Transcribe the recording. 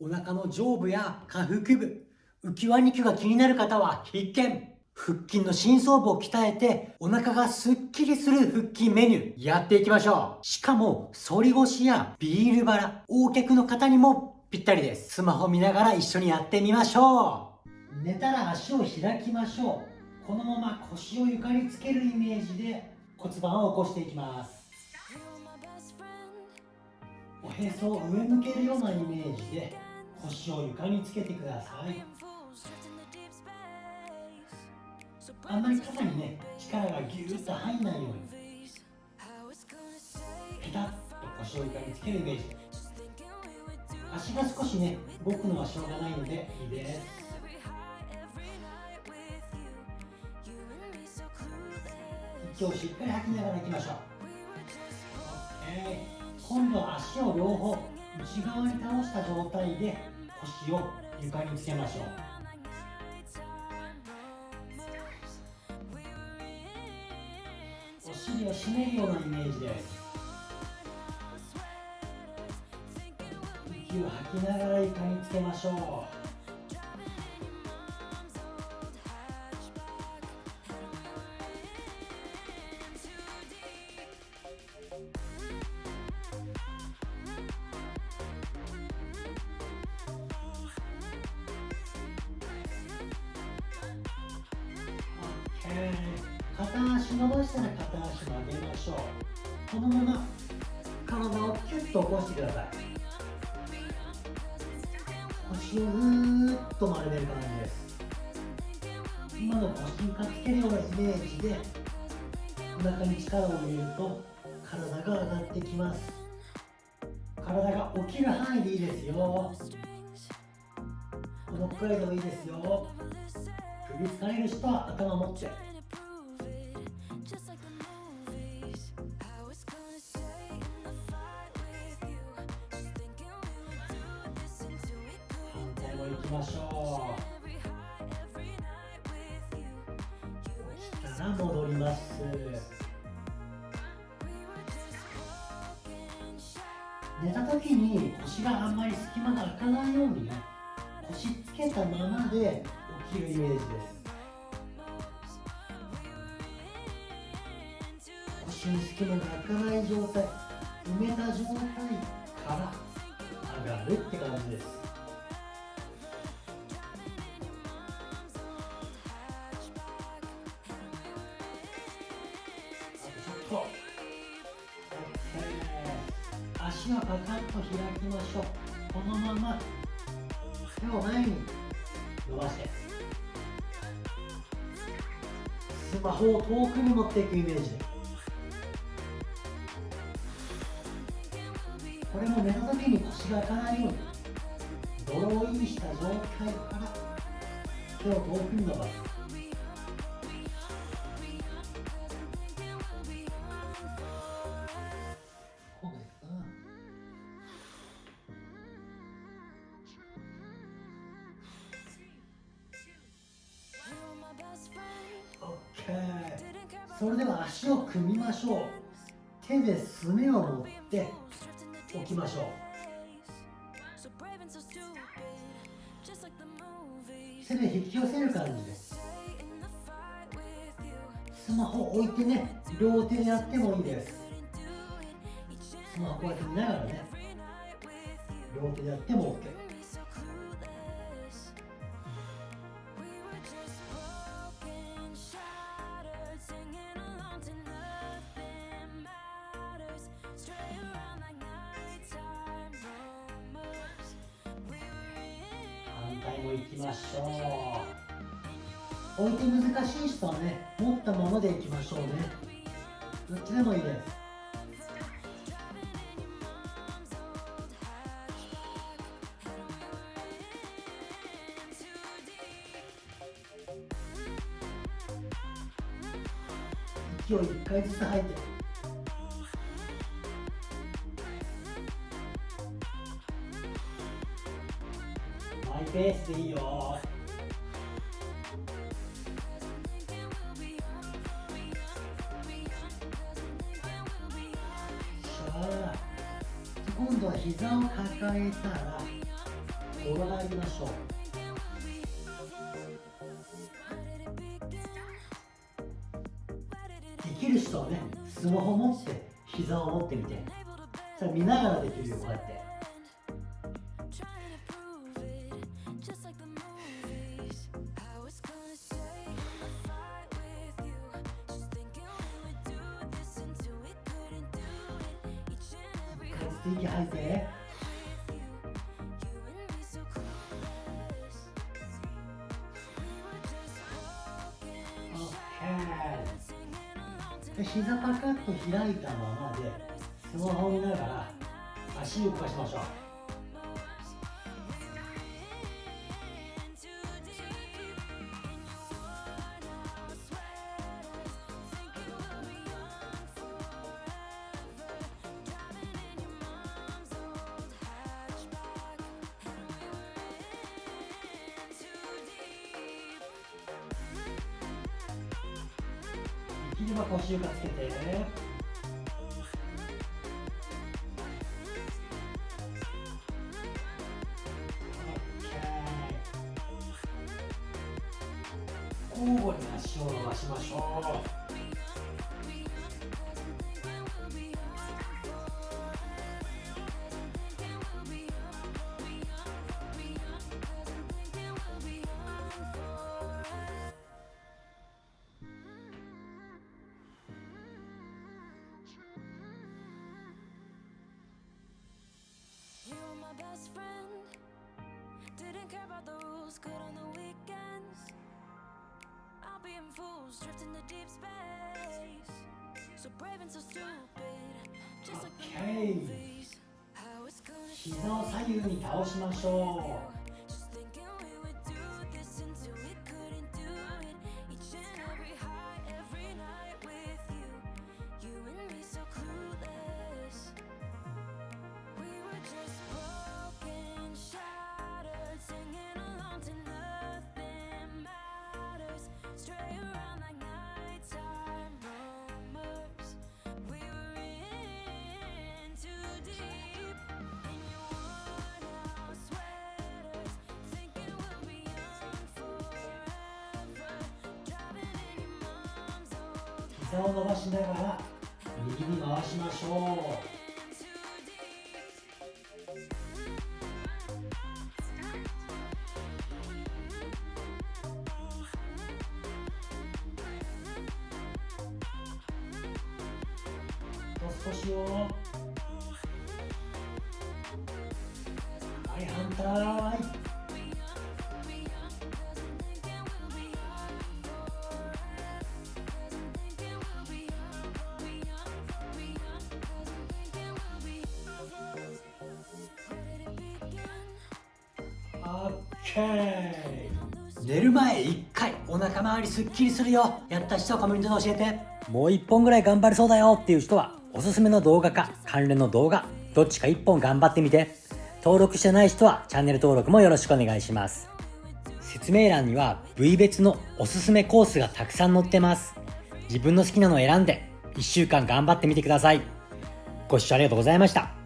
お腹の上部や下腹部、浮き輪肉が気になる方は必見。腹筋の深層部を鍛えてお腹がスッキリする腹筋メニュー。やっていきましょう。しかも反り腰やビールバラ横脚の方にもぴったりです。スマホ見ながら一緒にやってみましょう。寝たら足を開きましょう。このまま腰を床につけるイメージで骨盤を起こしていきます。おへそを上向けるようなイメージで腰を床につけてください。あんまり肩にね力がギューッと入んないように。ピタッと腰を床につけるイメージ。足が少しね動くのはしょうがないのでいいです。息をしっかり吐きながらいきましょう。今度は足を両方内側に倒した状態で腰を床につけましょう。お尻を締めるようなイメージです。息を吐きながら床につけましょう。片足伸ばしたら片足曲げましょうこのまま体をキュッと起こしてください腰をぐーっと丸める感じです。今の腰にかつけるようなイメージでお腹に力を入れると体が上がってきます体が起きる範囲でいいですよ。このくらいでもいいですよ。首疲れる人は頭持って。きましょう。起きたら戻ります。寝た時に腰があんまり隙間が開かないようにね腰つけたままで起きるイメージです。腰に隙間が開かない状態埋めた状態から上がるって感じです。足はパカッと開きましょう。このまま手を前に伸ばして。スマホを遠くに持っていくイメージで。これも寝た時に腰が開かないようにドローインした状態から手を遠くに伸ばす。OK それでは足を組みましょう。手ですねを持って置きましょう。手で引き寄せる感じで。すスマホ置いてね両手でやってもいいです。スマホこうやって見ながらね両手でやっても OK も行きましょう。置いて難しい人はね持ったままでいきましょうね。どっちでもいいです。息を1回ずつ吐いて。ペースでいいよ。さあ今度は膝を抱えたら転がりましょう。できる人はねスマホ持って膝を持ってみて。それ見ながらできるよこうやって。息吐いてで膝パカッと開いたままでスマホを見ながら足動かしましょう。できれば腰床つけて交互に足を伸ばしましょう「about the rules, good on the weekends being fools, drifting to deep space. So brave and so stupid, just like the movies. How it's gonna 膝を左右に倒しましょう。 膝を伸ばしながら右に回しましょう。少しをはい反対。寝る前1回お腹周りすっきりするよ。やった人はコメントで教えて。もう1本ぐらい頑張れそうだよっていう人はおすすめの動画か関連の動画どっちか1本頑張ってみて。登録してない人はチャンネル登録もよろしくお願いします。説明欄には部位別のおすすめコースがたくさん載ってます。自分の好きなのを選んで1週間頑張ってみてください。ご視聴ありがとうございました。